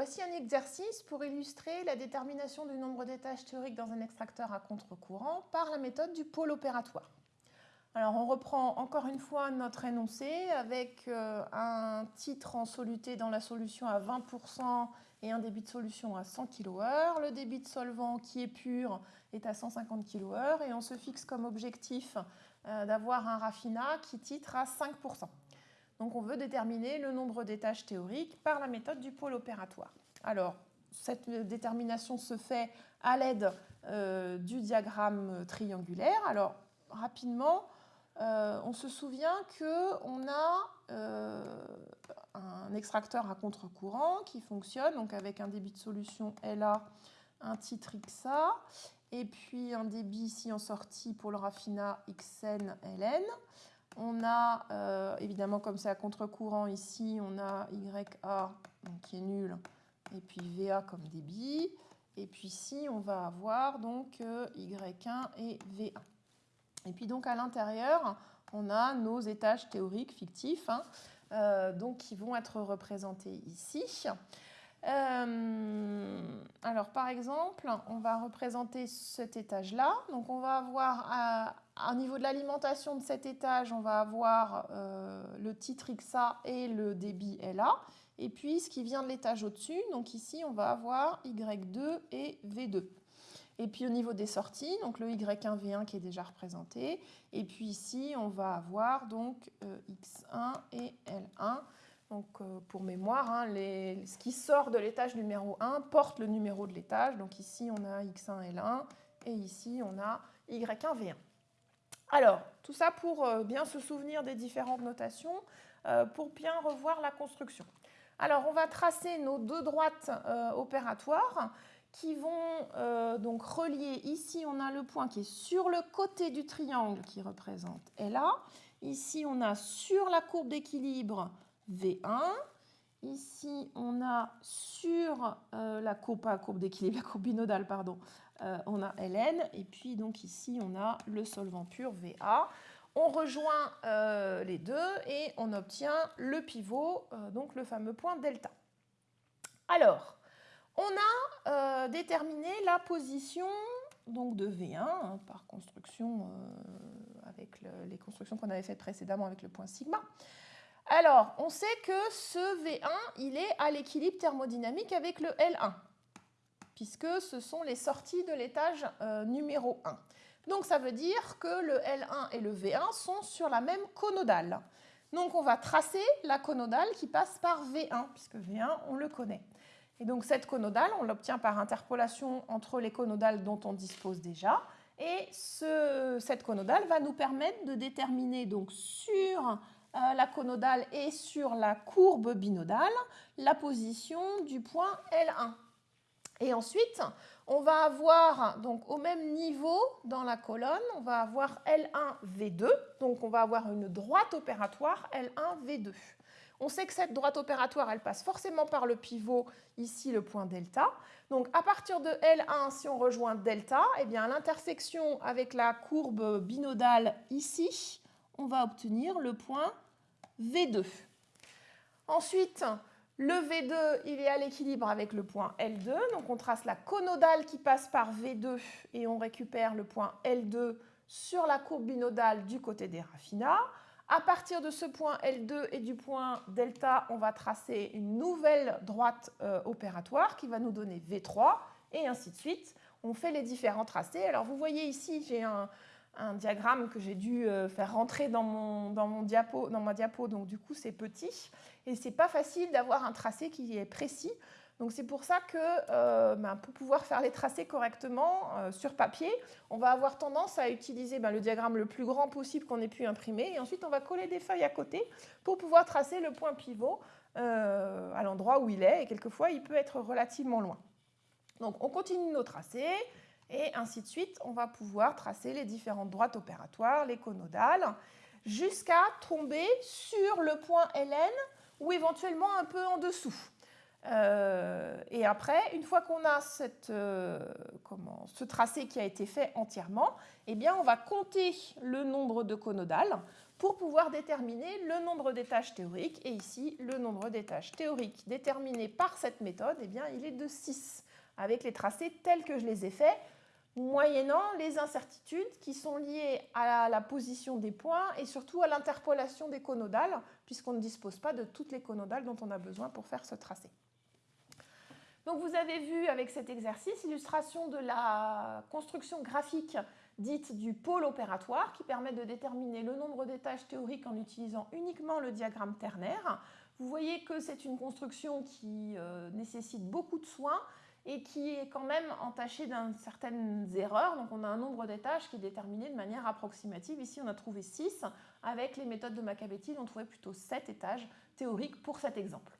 Voici un exercice pour illustrer la détermination du nombre d'étages théoriques dans un extracteur à contre-courant par la méthode du pôle opératoire. Alors on reprend encore une fois notre énoncé avec euh, un titre en soluté dans la solution à 20% et un débit de solution à 100 kWh. Le débit de solvant qui est pur est à 150 kWh et on se fixe comme objectif euh, d'avoir un raffinat qui titre à 5%. Donc on veut déterminer le nombre d'étages théoriques par la méthode du pôle opératoire. Alors, cette détermination se fait à l'aide euh, du diagramme triangulaire. Alors, rapidement, euh, on se souvient qu'on a euh, un extracteur à contre-courant qui fonctionne donc avec un débit de solution LA, un titre XA, et puis un débit ici en sortie pour le raffinat XN, LN. On a, euh, évidemment, comme c'est à contre-courant ici, on a YA qui est nul, et puis VA comme débit. Et puis ici, on va avoir donc Y1 et V1. Et puis donc à l'intérieur, on a nos étages théoriques fictifs, hein, euh, donc qui vont être représentés ici. Euh, alors par exemple, on va représenter cet étage-là. Donc on va avoir, à, niveau de l'alimentation de cet étage, on va avoir euh, le titre XA et le débit LA. Et puis ce qui vient de l'étage au-dessus, donc ici on va avoir Y2 et V2. Et puis au niveau des sorties, donc le Y1, V1 qui est déjà représenté. Et puis ici, on va avoir donc euh, X1 et L1. Donc euh, pour mémoire, hein, ce qui sort de l'étage numéro 1 porte le numéro de l'étage. Donc ici, on a X1, L1 et ici, on a Y1, V1. Alors, tout ça pour euh, bien se souvenir des différentes notations, pour bien revoir la construction. Alors, on va tracer nos deux droites opératoires qui vont euh, donc relier, ici on a le point qui est sur le côté du triangle qui représente LA, ici on a sur la courbe d'équilibre V1, ici on a sur euh, la courbe, courbe d'équilibre, la courbe binodale, pardon, euh, on a Ln, et puis donc ici on a le solvant pur VA. On rejoint les deux et on obtient le pivot, donc le fameux point delta. Alors, on a euh, déterminé la position donc de V1 hein, par construction euh, avec les constructions qu'on avait faites précédemment avec le point sigma. Alors, on sait que ce V1, il est à l'équilibre thermodynamique avec le L1, puisque ce sont les sorties de l'étage euh, numéro 1. Donc, ça veut dire que le L1 et le V1 sont sur la même conodale. Donc, on va tracer la conodale qui passe par V1, puisque V1, on le connaît. Et donc cette conodale, on l'obtient par interpolation entre les conodales dont on dispose déjà. Et cette conodale va nous permettre de déterminer donc sur la conodale et sur la courbe binodale la position du point L1. Et ensuite, on va avoir donc au même niveau dans la colonne, on va avoir L1, V2. Donc on va avoir une droite opératoire L1, V2. On sait que cette droite opératoire, elle passe forcément par le pivot, ici le point delta. Donc à partir de L1, si on rejoint delta, eh l'intersection avec la courbe binodale ici, on va obtenir le point V2. Ensuite, le V2, il est à l'équilibre avec le point L2. Donc on trace la conodale qui passe par V2 et on récupère le point L2 sur la courbe binodale du côté des raffinats. À partir de ce point L2 et du point delta, on va tracer une nouvelle droite euh, opératoire qui va nous donner V3 et ainsi de suite. On fait les différents tracés. Alors vous voyez ici, j'ai un, diagramme que j'ai dû euh, faire rentrer dans, mon, dans, mon diapo, dans ma diapo, donc du coup c'est petit. Et c'est pas facile d'avoir un tracé qui est précis. Donc c'est pour ça que euh, ben, pour pouvoir faire les tracés correctement euh, sur papier, on va avoir tendance à utiliser ben, le diagramme le plus grand possible qu'on ait pu imprimer et ensuite on va coller des feuilles à côté pour pouvoir tracer le point pivot à l'endroit où il est et quelquefois il peut être relativement loin. Donc on continue nos tracés et ainsi de suite on va pouvoir tracer les différentes droites opératoires, les conodales, jusqu'à tomber sur le point Ln ou éventuellement un peu en dessous. Euh, et après, une fois qu'on a cette, euh, comment, ce tracé qui a été fait entièrement, eh bien, on va compter le nombre de conodales pour pouvoir déterminer le nombre d'étages théoriques. Et ici, le nombre d'étages théoriques déterminé par cette méthode, eh bien, il est de 6, avec les tracés tels que je les ai faits, moyennant les incertitudes qui sont liées à la position des points et surtout à l'interpolation des conodales, puisqu'on ne dispose pas de toutes les conodales dont on a besoin pour faire ce tracé. Donc vous avez vu avec cet exercice l'illustration de la construction graphique dite du pôle opératoire qui permet de déterminer le nombre d'étages théoriques en utilisant uniquement le diagramme ternaire. Vous voyez que c'est une construction qui euh, nécessite beaucoup de soins et qui est quand même entachée d'un certaines erreurs. Donc on a un nombre d'étages qui est déterminé de manière approximative. Ici on a trouvé 6. Avec les méthodes de Macabétide, on trouvait plutôt 7 étages théoriques pour cet exemple.